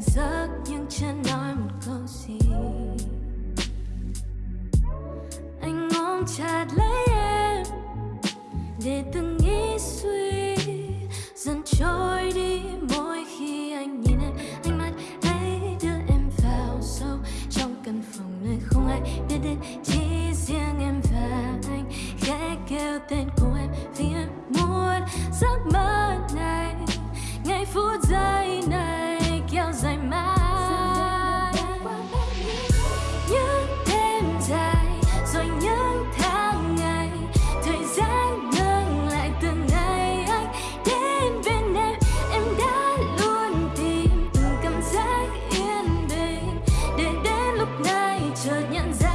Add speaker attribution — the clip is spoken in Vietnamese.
Speaker 1: giấc nhưng chưa nói một câu gì. Anh ôm chặt lấy em để từng nghĩ suy, dần trôi đi mỗi khi anh nhìn em. Ánh mắt ấy đưa em vào sâu, trong căn phòng nơi không ai biết đến. Chỉ riêng em và anh khẽ kêu tên của em vì em chợt nhận ra